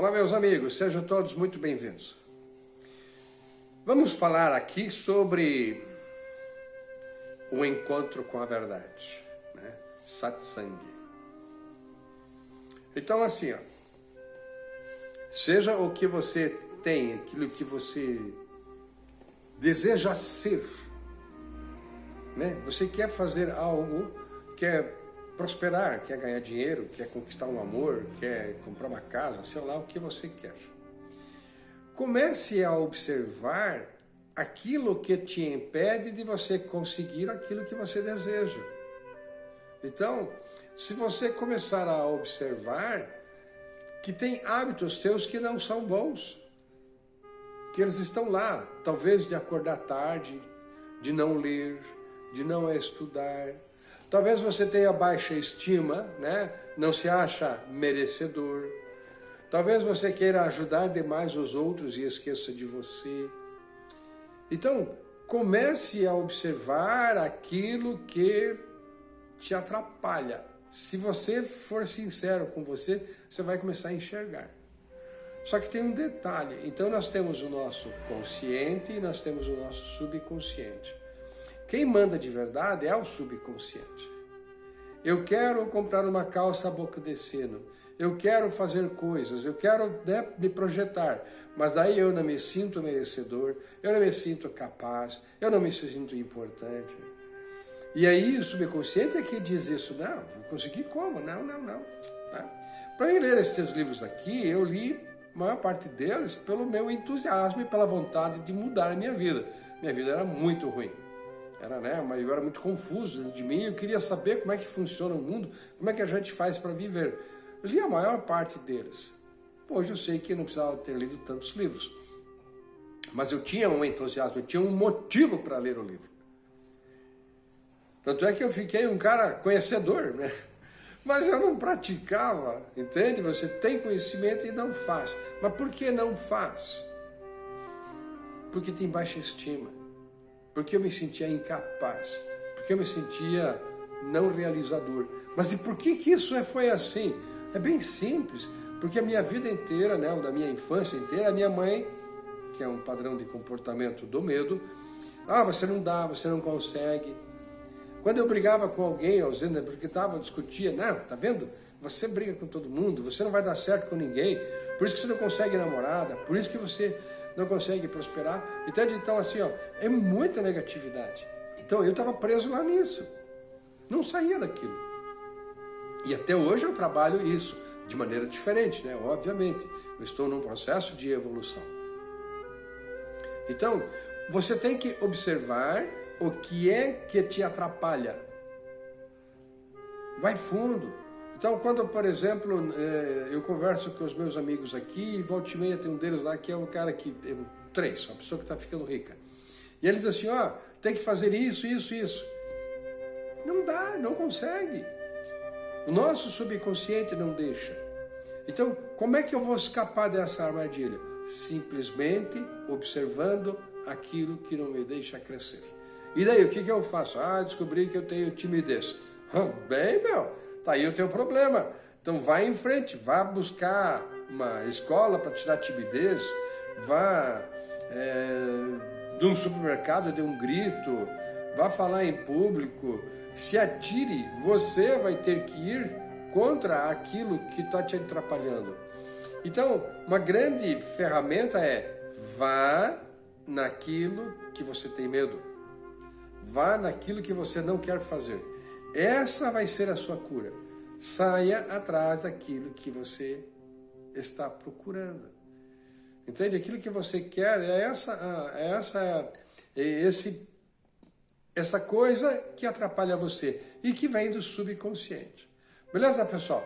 Olá, meus amigos, sejam todos muito bem-vindos. Vamos falar aqui sobre o encontro com a verdade, né? Satsang. Então, assim, ó, seja o que você tem, aquilo que você deseja ser, né? Você quer fazer algo, quer prosperar, quer ganhar dinheiro, quer conquistar um amor, quer comprar uma casa, sei lá o que você quer. Comece a observar aquilo que te impede de você conseguir aquilo que você deseja. Então, se você começar a observar que tem hábitos teus que não são bons, que eles estão lá, talvez de acordar tarde, de não ler, de não estudar, Talvez você tenha baixa estima, né? não se acha merecedor. Talvez você queira ajudar demais os outros e esqueça de você. Então, comece a observar aquilo que te atrapalha. Se você for sincero com você, você vai começar a enxergar. Só que tem um detalhe. Então, nós temos o nosso consciente e nós temos o nosso subconsciente. Quem manda de verdade é o subconsciente. Eu quero comprar uma calça a boca de sino. Eu quero fazer coisas, eu quero né, me projetar, mas daí eu não me sinto merecedor, eu não me sinto capaz, eu não me sinto importante. E aí o subconsciente é que diz isso, não, vou conseguir como? Não, não, não. Tá? Para mim ler estes livros aqui, eu li a maior parte deles pelo meu entusiasmo e pela vontade de mudar a minha vida. Minha vida era muito ruim. Era, né, mas eu era muito confuso de mim, eu queria saber como é que funciona o mundo, como é que a gente faz para viver. Eu li a maior parte deles. Hoje eu sei que não precisava ter lido tantos livros. Mas eu tinha um entusiasmo, eu tinha um motivo para ler o livro. Tanto é que eu fiquei um cara conhecedor, né? Mas eu não praticava, entende? Você tem conhecimento e não faz. Mas por que não faz? Porque tem baixa estima porque eu me sentia incapaz, porque eu me sentia não realizador. Mas e por que, que isso é, foi assim? É bem simples, porque a minha vida inteira, né, da minha infância inteira, a minha mãe, que é um padrão de comportamento do medo, ah, você não dá, você não consegue. Quando eu brigava com alguém, ausente, porque estava, discutia, não, tá vendo? Você briga com todo mundo, você não vai dar certo com ninguém, por isso que você não consegue namorada, por isso que você não consegue prosperar. Então, então assim, ó, é muita negatividade. Então eu estava preso lá nisso. Não saía daquilo. E até hoje eu trabalho isso de maneira diferente, né? Obviamente. Eu estou num processo de evolução. Então, você tem que observar o que é que te atrapalha. Vai fundo. Então, quando, por exemplo, é, eu converso com os meus amigos aqui, e volta e meia tem um deles lá que é um cara que, é três, uma pessoa que está ficando rica. E eles assim, ó, oh, tem que fazer isso, isso, isso. Não dá, não consegue. O nosso subconsciente não deixa. Então, como é que eu vou escapar dessa armadilha? Simplesmente observando aquilo que não me deixa crescer. E daí, o que, que eu faço? Ah, descobri que eu tenho timidez. Bem, meu, Tá aí o teu problema. Então vai em frente, vá buscar uma escola para tirar timidez, vá é, de um supermercado, dê um grito, vá falar em público, se atire, você vai ter que ir contra aquilo que está te atrapalhando. Então, uma grande ferramenta é vá naquilo que você tem medo. Vá naquilo que você não quer fazer. Essa vai ser a sua cura. Saia atrás daquilo que você está procurando. Entende? Aquilo que você quer é essa, é essa, é esse, essa coisa que atrapalha você e que vem do subconsciente. Beleza, pessoal?